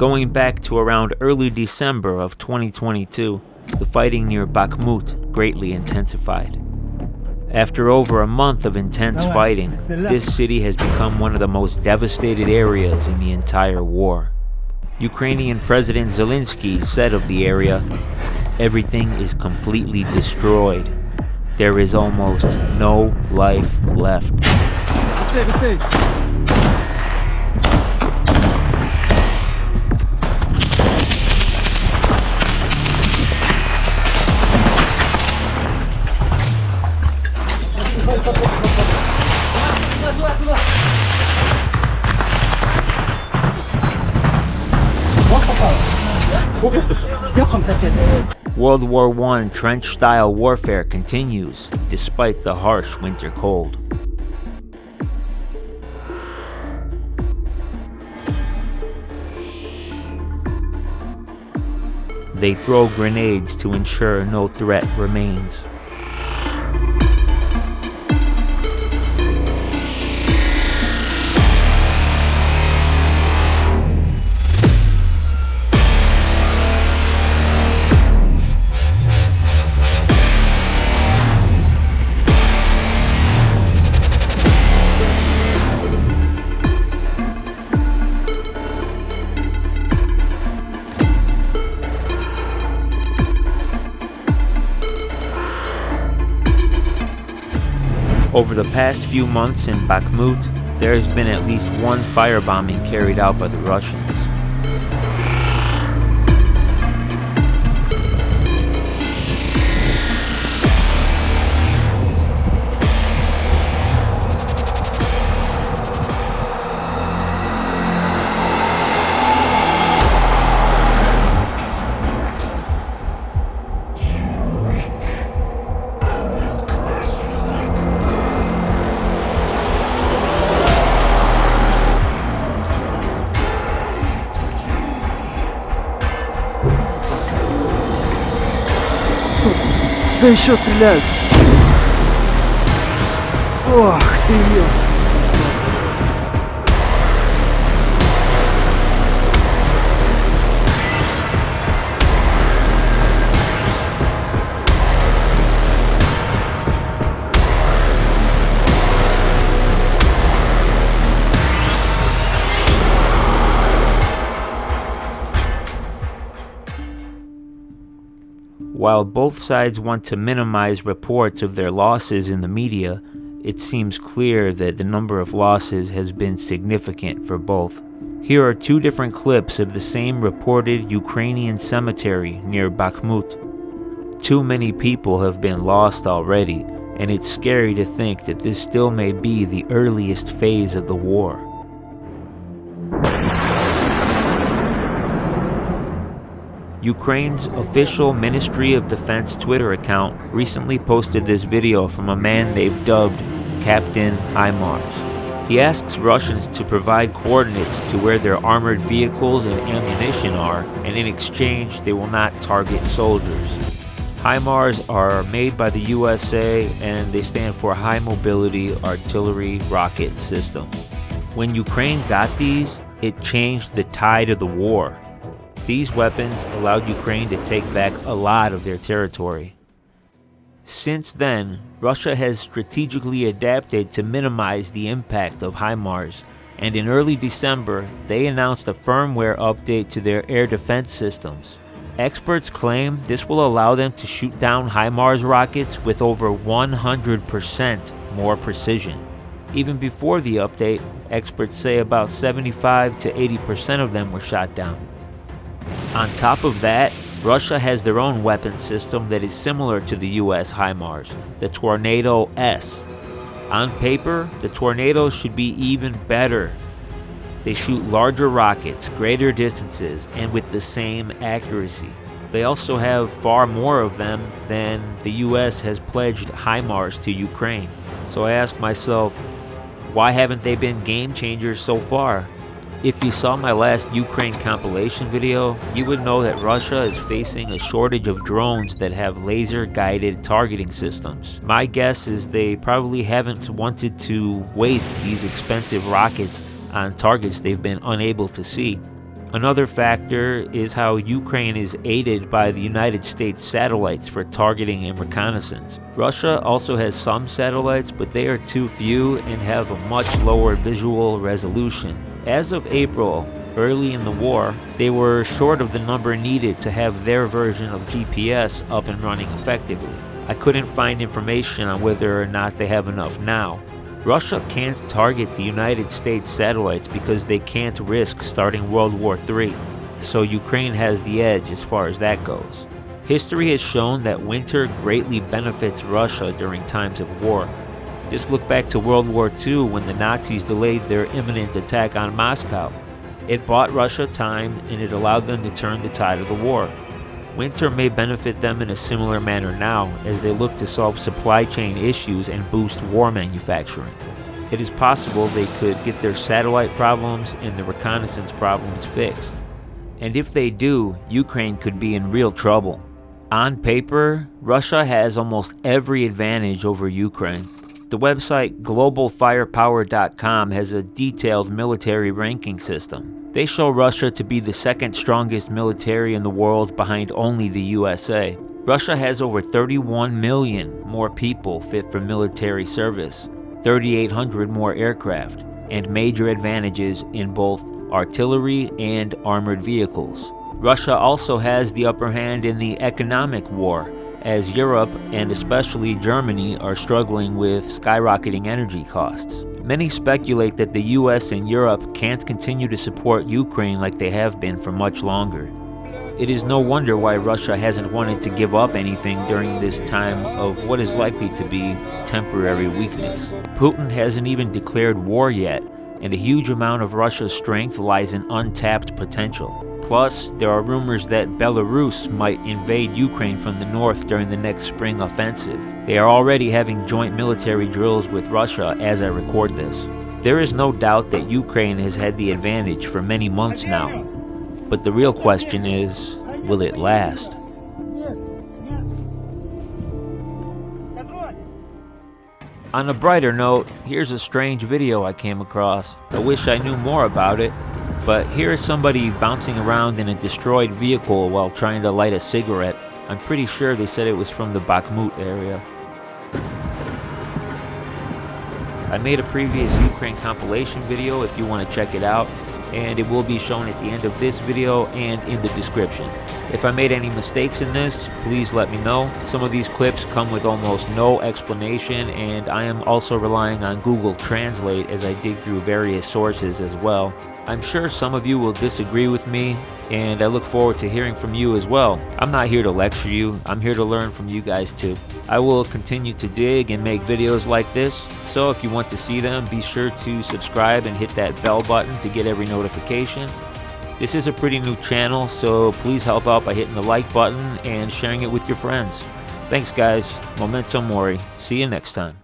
Going back to around early December of 2022, the fighting near Bakhmut greatly intensified. After over a month of intense fighting, this city has become one of the most devastated areas in the entire war. Ukrainian President Zelensky said of the area, everything is completely destroyed. There is almost no life left. World War I trench-style warfare continues, despite the harsh winter cold. They throw grenades to ensure no threat remains. Over the past few months in Bakhmut, there has been at least one firebombing carried out by the Russians. Да еще стреляют. Ох ты, ё. While both sides want to minimize reports of their losses in the media, it seems clear that the number of losses has been significant for both. Here are two different clips of the same reported Ukrainian cemetery near Bakhmut. Too many people have been lost already, and it's scary to think that this still may be the earliest phase of the war. Ukraine's official Ministry of Defense Twitter account recently posted this video from a man they've dubbed Captain HIMARS. He asks Russians to provide coordinates to where their armored vehicles and ammunition are, and in exchange they will not target soldiers. HIMARS are made by the USA and they stand for High Mobility Artillery Rocket System. When Ukraine got these, it changed the tide of the war. These weapons allowed Ukraine to take back a lot of their territory. Since then, Russia has strategically adapted to minimize the impact of HIMARS, and in early December, they announced a firmware update to their air defense systems. Experts claim this will allow them to shoot down HIMARS rockets with over 100% more precision. Even before the update, experts say about 75 to 80% of them were shot down. On top of that, Russia has their own weapon system that is similar to the US HIMARS, the Tornado S. On paper, the Tornadoes should be even better. They shoot larger rockets, greater distances, and with the same accuracy. They also have far more of them than the US has pledged HIMARS to Ukraine. So I ask myself, why haven't they been game changers so far? If you saw my last Ukraine compilation video, you would know that Russia is facing a shortage of drones that have laser-guided targeting systems. My guess is they probably haven't wanted to waste these expensive rockets on targets they've been unable to see. Another factor is how Ukraine is aided by the United States satellites for targeting and reconnaissance. Russia also has some satellites, but they are too few and have a much lower visual resolution. As of April, early in the war, they were short of the number needed to have their version of GPS up and running effectively. I couldn't find information on whether or not they have enough now. Russia can't target the United States satellites because they can't risk starting World War III, so Ukraine has the edge as far as that goes. History has shown that winter greatly benefits Russia during times of war. Just look back to World War II when the Nazis delayed their imminent attack on Moscow. It bought Russia time and it allowed them to turn the tide of the war. Winter may benefit them in a similar manner now as they look to solve supply chain issues and boost war manufacturing. It is possible they could get their satellite problems and the reconnaissance problems fixed. And if they do, Ukraine could be in real trouble. On paper, Russia has almost every advantage over Ukraine. The website globalfirepower.com has a detailed military ranking system. They show Russia to be the second strongest military in the world behind only the USA. Russia has over 31 million more people fit for military service, 3,800 more aircraft, and major advantages in both artillery and armored vehicles. Russia also has the upper hand in the economic war, as Europe and especially Germany are struggling with skyrocketing energy costs. Many speculate that the US and Europe can't continue to support Ukraine like they have been for much longer. It is no wonder why Russia hasn't wanted to give up anything during this time of what is likely to be temporary weakness. Putin hasn't even declared war yet, and a huge amount of Russia's strength lies in untapped potential. Plus, there are rumors that Belarus might invade Ukraine from the north during the next spring offensive. They are already having joint military drills with Russia as I record this. There is no doubt that Ukraine has had the advantage for many months now. But the real question is, will it last? On a brighter note, here's a strange video I came across. I wish I knew more about it, but here is somebody bouncing around in a destroyed vehicle while trying to light a cigarette. I'm pretty sure they said it was from the Bakhmut area. I made a previous Ukraine compilation video if you want to check it out, and it will be shown at the end of this video and in the description. If I made any mistakes in this, please let me know. Some of these clips come with almost no explanation, and I am also relying on Google Translate as I dig through various sources as well. I'm sure some of you will disagree with me, and I look forward to hearing from you as well. I'm not here to lecture you, I'm here to learn from you guys too. I will continue to dig and make videos like this, so if you want to see them, be sure to subscribe and hit that bell button to get every notification. This is a pretty new channel, so please help out by hitting the like button and sharing it with your friends. Thanks guys, Memento Mori. See you next time.